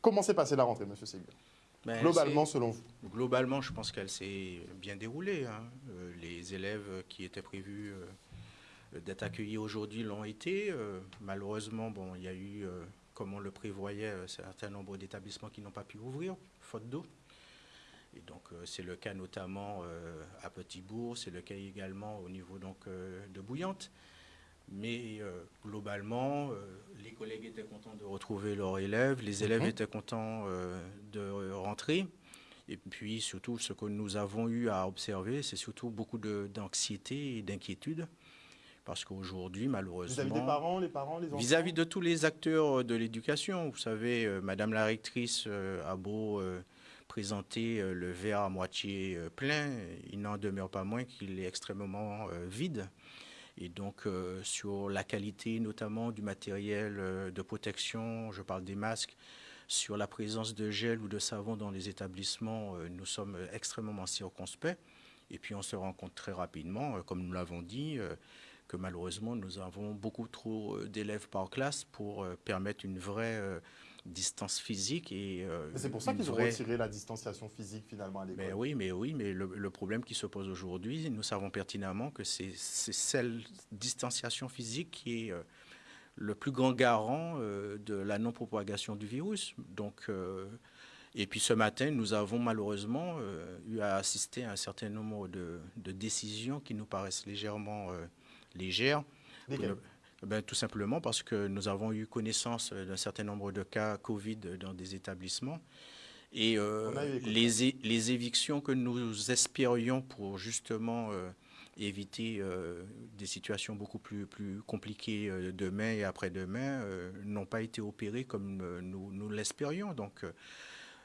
Comment s'est passée la rentrée, M. Ségur ben, Globalement, selon vous Globalement, je pense qu'elle s'est bien déroulée. Hein. Euh, les élèves qui étaient prévus euh, d'être accueillis aujourd'hui l'ont été. Euh, malheureusement, bon, il y a eu, comme on le prévoyait, un certain nombre d'établissements qui n'ont pas pu ouvrir, faute d'eau. Et donc, c'est le cas notamment à Petit-Bourg, c'est le cas également au niveau donc, de Bouillante. Mais euh, globalement, euh, les collègues étaient contents de retrouver leurs élèves, les élèves mhm. étaient contents euh, de rentrer. Et puis surtout, ce que nous avons eu à observer, c'est surtout beaucoup d'anxiété et d'inquiétude. Parce qu'aujourd'hui, malheureusement... Vis-à-vis des parents, les parents, les enfants Vis-à-vis de tous les acteurs de l'éducation. Vous savez, Madame la rectrice a beau présenter le verre à moitié plein, il n'en demeure pas moins qu'il est extrêmement vide. Et donc, euh, sur la qualité notamment du matériel euh, de protection, je parle des masques, sur la présence de gel ou de savon dans les établissements, euh, nous sommes extrêmement circonspects. Et puis, on se rend compte très rapidement, comme nous l'avons dit, que malheureusement, nous avons beaucoup trop d'élèves par classe pour permettre une vraie distance physique. et euh, C'est pour ça qu'ils ont retiré la distanciation physique finalement à l'école. Mais oui, mais oui, mais le, problème qui se pose aujourd'hui, nous savons pertinemment que c'est cette distanciation physique qui est euh, le plus grand garant euh, de la non-propagation du virus. Donc, et puis ce matin, nous avons malheureusement eu à assister à un certain nombre de, de décisions qui nous paraissent légèrement légères. Ben, tout simplement parce que nous avons eu connaissance d'un certain nombre de cas Covid dans des établissements. Et euh, les, les, évictions que nous espérions pour justement euh, éviter euh, des situations beaucoup plus, plus compliquées demain et après-demain n'ont pas été opérées comme nous, nous l'espérions. Donc,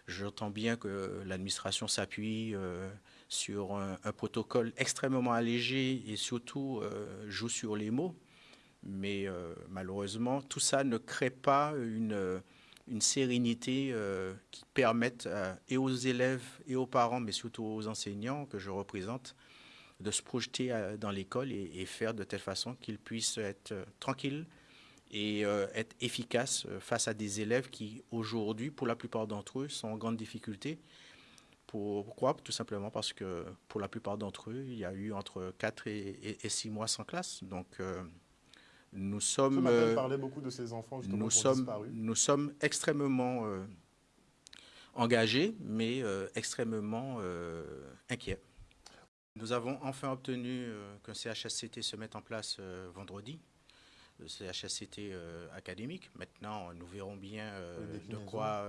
j'entends bien que l'administration s'appuie sur un, un, protocole extrêmement allégé et surtout joue sur les mots. Mais euh, malheureusement, tout ça ne crée pas une, une sérénité euh, qui permette euh, et aux élèves et aux parents, mais surtout aux enseignants que je représente, de se projeter dans l'école et, faire de telle façon qu'ils puissent être tranquilles et être efficaces face à des élèves qui, aujourd'hui, pour la plupart d'entre eux, sont en grande difficulté. Pourquoi? Tout simplement parce que pour la plupart d'entre eux, il y a eu entre 4 et, et 6 mois sans classe. Donc, nous sommes, euh, beaucoup de ces enfants nous sommes, nous sommes extrêmement euh, engagés, mais euh, extrêmement inquiets. Nous avons enfin obtenu qu'un CHSCT se mette en place vendredi, le CHSCT académique. Maintenant, nous verrons bien de quoi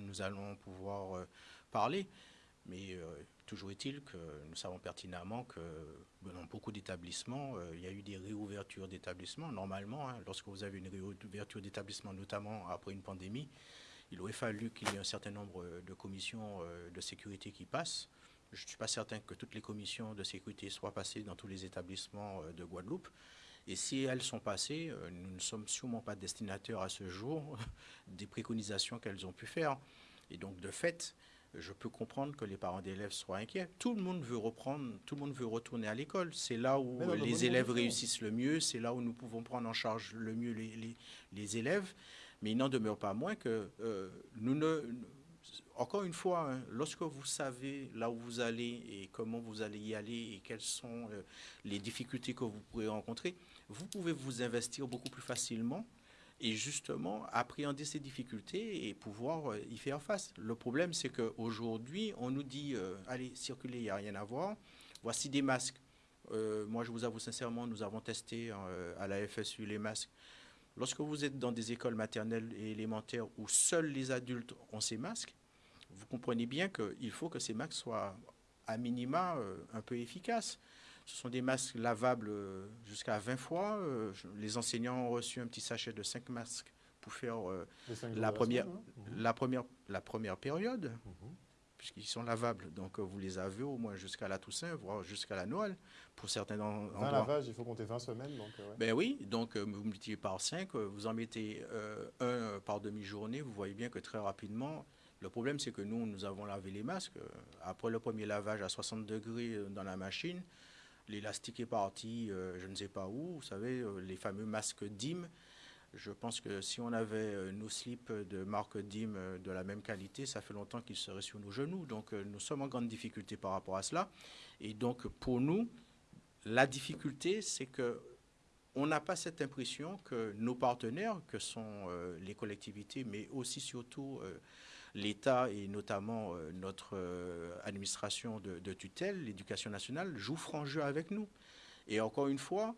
nous allons pouvoir parler. Mais Toujours est-il que nous savons pertinemment que dans beaucoup d'établissements, euh, il y a eu des réouvertures d'établissements. Normalement, hein, lorsque vous avez une réouverture d'établissements, notamment après une pandémie, il aurait fallu qu'il y ait un certain nombre de commissions euh, de sécurité qui passent. Je ne suis pas certain que toutes les commissions de sécurité soient passées dans tous les établissements euh, de Guadeloupe. Et si elles sont passées, nous ne sommes sûrement pas destinataires à ce jour des préconisations qu'elles ont pu faire. Et donc, de fait, je peux comprendre que les parents d'élèves soient inquiets. Tout le monde veut reprendre, tout le monde veut retourner à l'école. C'est là où les élèves réussissent le mieux, c'est là où nous pouvons prendre en charge le mieux les, les, élèves. Mais il n'en demeure pas moins que euh, nous ne... Encore une fois, hein, lorsque vous savez là où vous allez et comment vous allez y aller et quelles sont euh, les difficultés que vous pourrez rencontrer, vous pouvez vous investir beaucoup plus facilement et justement appréhender ces difficultés et pouvoir euh, y faire face. Le problème, c'est qu'aujourd'hui, on nous dit, euh, allez, circuler, il n'y a rien à voir. Voici des masques. Euh, moi, je vous avoue sincèrement, nous avons testé à la FSU les masques. Lorsque vous êtes dans des écoles maternelles et élémentaires où seuls les adultes ont ces masques, vous comprenez bien qu'il faut que ces masques soient à minima un peu efficaces. Ce sont des masques lavables euh, jusqu'à 20 fois. Euh, les enseignants ont reçu un petit sachet de 5 masques pour faire euh, la, première, hein. la, première, la première période, mhm. puisqu'ils sont lavables. Donc vous les avez au moins jusqu'à la Toussaint, voire jusqu'à la Noël. Pour certains endroits. 20 lavages, il faut compter 20 semaines. Donc, Ben oui, donc vous multipliez par 5, vous en mettez un par demi-journée, vous voyez bien que très rapidement, le problème, c'est que nous, nous avons lavé les masques. Après le premier lavage à 60 degrés dans la machine, l'élastique est parti, euh, je ne sais pas où, vous savez, euh, les fameux masques DIM. Je pense que si on avait nos slips de marque DIM de la même qualité, ça fait longtemps qu'ils seraient sur nos genoux. Donc nous sommes en grande difficulté par rapport à cela. Et donc pour nous, la difficulté, c'est que on n'a pas cette impression que nos partenaires, que sont les collectivités, mais aussi surtout l'État et notamment euh, notre euh, administration de, tutelle, l'éducation nationale, jouent franc jeu avec nous. Et encore une fois,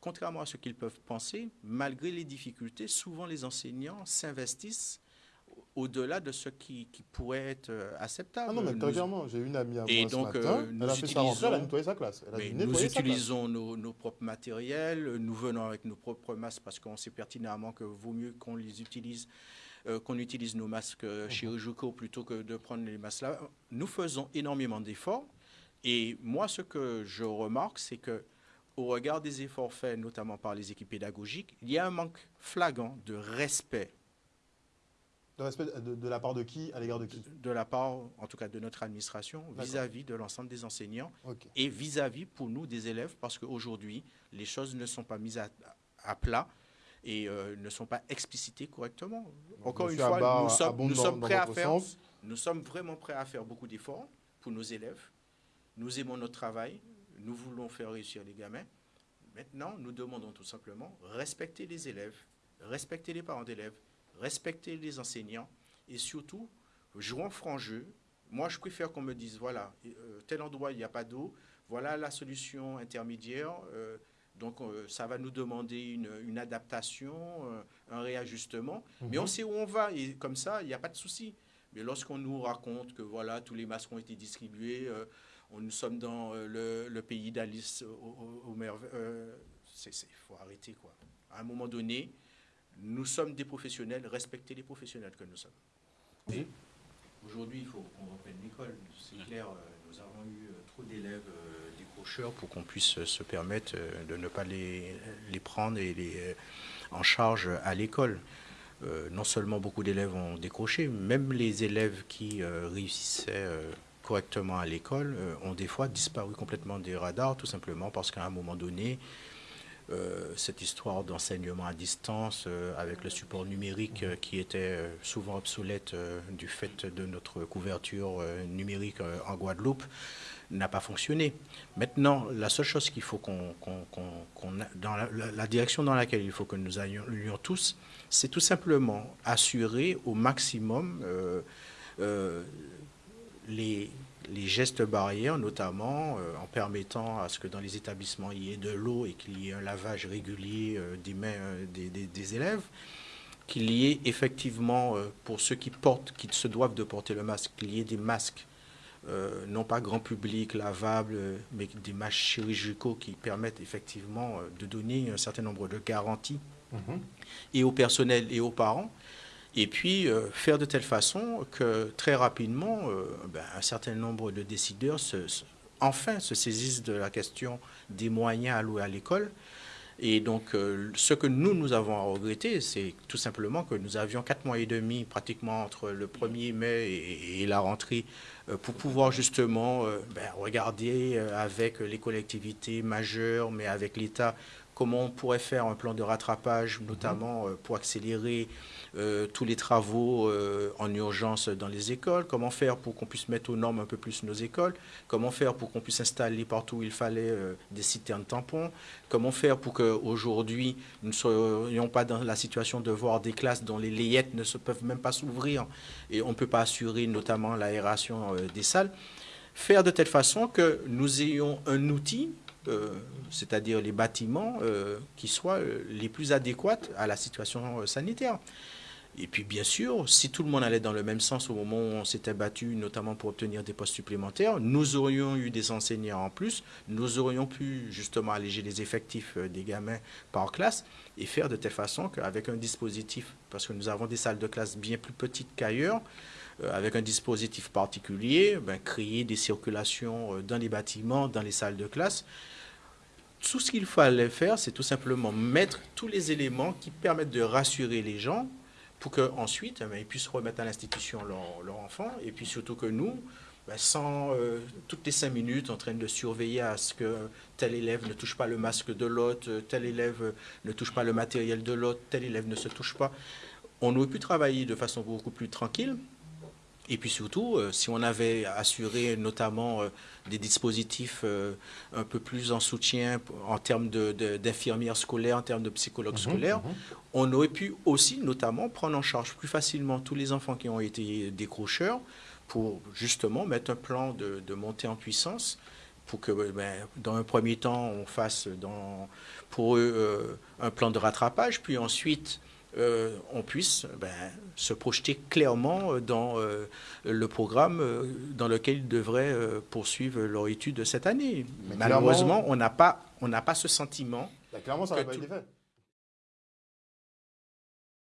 contrairement à ce qu'ils peuvent penser, malgré les difficultés, souvent les enseignants s'investissent au-delà de ce qui, pourrait être euh, acceptable. Ah non, mais clairement, j'ai une amie à moi et donc, ce matin, nous elle a fait sa rentrée, elle a nettoyé sa classe. nous utilisons nos, nos, propres matériels, nous venons avec nos propres masques parce qu'on sait pertinemment que vaut mieux qu'on les utilise qu'on utilise nos masques euh, mhm. chirurgicaux plutôt que de prendre les masques là. Nous faisons énormément d'efforts. Et moi, ce que je remarque, c'est que au regard des efforts faits, notamment par les équipes pédagogiques, il y a un manque flagrant de respect. De respect de, la part de qui À l'égard de qui? De, la part, en tout cas, de notre administration, vis-à-vis de l'ensemble des enseignants et vis-à-vis, pour nous, des élèves, parce qu'aujourd'hui, les choses ne sont pas mises à plat et euh, ne sont pas explicités correctement. Encore une fois, nous sommes, nous sommes prêts à faire, nous sommes vraiment prêts à faire beaucoup d'efforts pour nos élèves. Nous aimons notre travail, nous voulons faire réussir les gamins. Maintenant, nous demandons tout simplement respecter les élèves, respecter les parents d'élèves, respecter les enseignants et surtout jouons franc jeu. Moi, je préfère qu'on me dise voilà, euh, tel endroit il n'y a pas d'eau, voilà la solution intermédiaire. Euh, donc, euh, ça va nous demander une, adaptation, euh, un réajustement. Mais on mhm. sait où on va et comme ça, il n'y a pas de souci. Mais lorsqu'on nous raconte que voilà, tous les masques ont été distribués, euh, on, nous sommes dans le, pays d'Alice au, au, il faut arrêter quoi. À un moment donné, nous sommes des professionnels, respectez les professionnels que nous sommes. Aujourd'hui, il faut qu'on reprenne l'école. C'est clair, nous avons eu trop d'élèves pour qu'on puisse se permettre euh, de ne pas les, les prendre et les, euh, en charge à l'école. Euh, non seulement beaucoup d'élèves ont décroché, même les élèves qui réussissaient correctement à l'école ont des fois disparu complètement des radars, tout simplement parce qu'à un moment donné, cette histoire d'enseignement à distance avec le support numérique qui était souvent obsolète du fait de notre couverture numérique en Guadeloupe, n'a pas fonctionné. Maintenant, la seule chose qu'il faut qu'on, dans la, direction dans laquelle il faut que nous allions tous, c'est tout simplement assurer au maximum euh, euh, les, les, gestes barrières, notamment euh, en permettant à ce que dans les établissements il y ait de l'eau et qu'il y ait un lavage régulier des mains des, des, élèves qu'il y ait effectivement, pour ceux qui portent, qui se doivent de porter le masque, qu'il y ait des masques euh, non pas grand public, lavables, mais des masques chirurgicaux qui permettent effectivement euh, de donner un certain nombre de garanties mhm. et au personnel et aux parents. Et puis euh, faire de telle façon que très rapidement, ben, un certain nombre de décideurs enfin se saisissent de la question des moyens alloués à l'école. Et donc, ce que nous, nous avons à regretter, c'est tout simplement que nous avions quatre mois et demi, pratiquement entre le 1er mai et la rentrée euh, pour pouvoir justement euh, ben, regarder euh, avec les collectivités majeures, mais avec l'État, comment on pourrait faire un plan de rattrapage, notamment pour accélérer euh, tous les travaux euh, en urgence dans les écoles, comment faire pour qu'on puisse mettre aux normes un peu plus nos écoles, comment faire pour qu'on puisse installer partout où il fallait euh, des citernes tampons, comment faire pour qu'aujourd'hui nous ne soyons pas dans la situation de voir des classes dont les layettes ne se peuvent même pas s'ouvrir et on ne peut pas assurer notamment l'aération des salles? Faire de telle façon que nous ayons un outil c'est-à-dire les bâtiments qui soient les plus adéquats à la situation sanitaire. Et puis bien sûr, si tout le monde allait dans le même sens au moment où on s'était battu, notamment pour obtenir des postes supplémentaires, nous aurions eu des enseignants en plus, nous aurions pu justement alléger les effectifs euh, des gamins par classe et faire de telle façon qu'avec un dispositif, parce que nous avons des salles de classe bien plus petites qu'ailleurs, euh, avec un dispositif particulier, ben, créer des circulations euh, dans les bâtiments, dans les salles de classe, tout ce qu'il fallait faire, c'est tout simplement mettre tous les éléments qui permettent de rassurer les gens pour qu'ensuite, eh ben, ils puissent remettre à l'institution leur, leur, enfant, et puis surtout que nous, ben, sans toutes les cinq minutes en train de surveiller à ce que tel élève ne touche pas le masque de l'autre, tel élève ne touche pas le matériel de l'autre, tel élève ne se touche pas. On aurait pu travailler de façon beaucoup plus tranquille. Et puis surtout, euh, si on avait assuré notamment euh, des dispositifs euh, un peu plus en soutien en termes d'infirmières scolaires, en termes de psychologues mhm, scolaires, mhm. on aurait pu aussi notamment prendre en charge plus facilement tous les enfants qui ont été décrocheurs pour justement mettre un plan de, montée en puissance pour que ben, dans un premier temps, on fasse dans, pour eux un plan de rattrapage, puis ensuite euh, on puisse ben, se projeter clairement euh, dans euh, le programme dans lequel ils devraient poursuivre leur étude de cette année. Malheureusement, on n'a pas, pas ce sentiment. clairement, ça n'a pas été fait.